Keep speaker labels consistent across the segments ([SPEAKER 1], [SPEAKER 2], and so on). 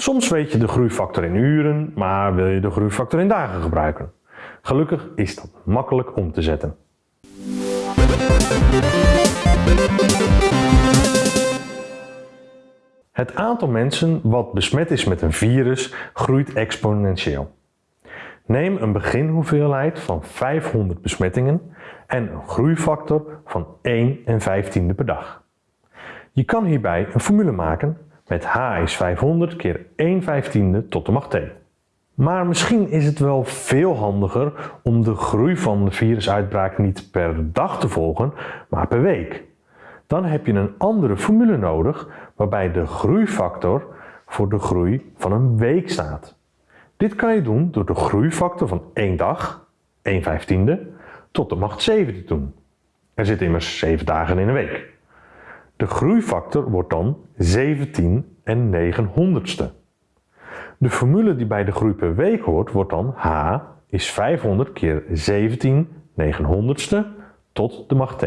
[SPEAKER 1] Soms weet je de groeifactor in uren, maar wil je de groeifactor in dagen gebruiken. Gelukkig is dat makkelijk om te zetten. Het aantal mensen wat besmet is met een virus groeit exponentieel. Neem een beginhoeveelheid van 500 besmettingen en een groeifactor van 1 en 15e per dag. Je kan hierbij een formule maken met h is 500 keer 1 15e tot de macht t. Maar misschien is het wel veel handiger om de groei van de virusuitbraak niet per dag te volgen, maar per week. Dan heb je een andere formule nodig waarbij de groeifactor voor de groei van een week staat. Dit kan je doen door de groeifactor van 1 dag, 1 15e, tot de macht 7 te doen. Er zitten immers 7 dagen in een week. De groeifactor wordt dan 17 en 9 honderdste. De formule die bij de groei per week hoort wordt dan h is 500 keer 17 900ste tot de macht t.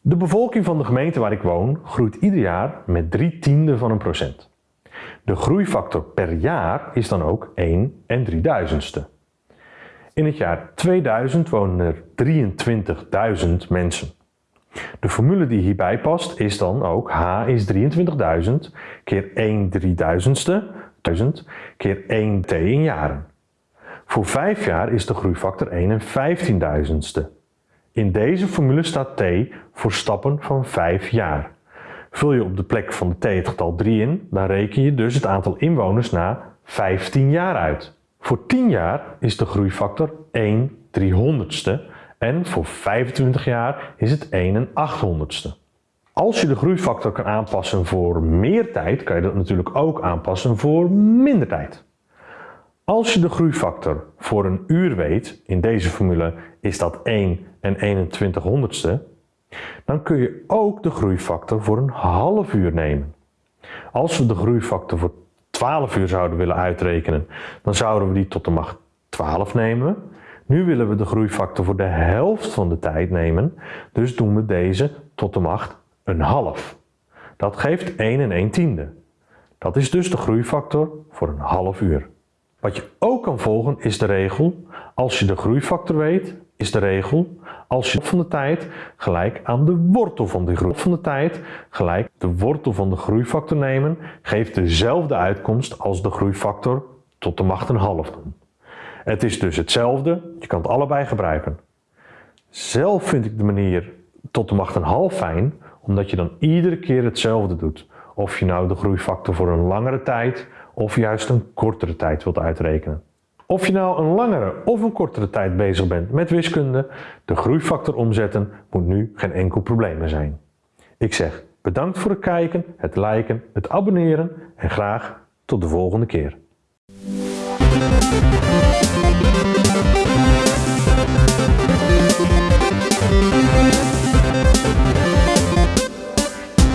[SPEAKER 1] De bevolking van de gemeente waar ik woon groeit ieder jaar met 3 tiende van een procent. De groeifactor per jaar is dan ook 1 en 3000ste. In het jaar 2000 wonen er 23.000 mensen. De formule die hierbij past is dan ook h is 23.000 keer 1 3000ste 1000 keer 1 t in jaren. Voor 5 jaar is de groeifactor 1 en 15.000ste. In deze formule staat t voor stappen van 5 jaar. Vul je op de plek van de t het getal 3 in, dan reken je dus het aantal inwoners na 15 jaar uit. Voor 10 jaar is de groeifactor 1 300ste en voor 25 jaar is het 1 en 800ste. Als je de groeifactor kan aanpassen voor meer tijd, kan je dat natuurlijk ook aanpassen voor minder tijd. Als je de groeifactor voor een uur weet, in deze formule is dat 1 en 21 honderdste, dan kun je ook de groeifactor voor een half uur nemen. Als we de groeifactor voor 12 uur zouden willen uitrekenen, dan zouden we die tot de macht 12 nemen. Nu willen we de groeifactor voor de helft van de tijd nemen, dus doen we deze tot de macht een half. Dat geeft 1 en 1 tiende. Dat is dus de groeifactor voor een half uur. Wat je ook kan volgen is de regel, als je de groeifactor weet, is de regel, als je van de tijd gelijk aan de wortel van de groei van de tijd gelijk de wortel van de groeifactor nemen, geeft dezelfde uitkomst als de groeifactor tot de macht een half doen. Het is dus hetzelfde, je kan het allebei gebruiken. Zelf vind ik de manier tot de macht een half fijn, omdat je dan iedere keer hetzelfde doet. Of je nou de groeifactor voor een langere tijd of juist een kortere tijd wilt uitrekenen. Of je nou een langere of een kortere tijd bezig bent met wiskunde, de groeifactor omzetten moet nu geen enkel probleem meer zijn. Ik zeg bedankt voor het kijken, het liken, het abonneren en graag tot de volgende keer. Música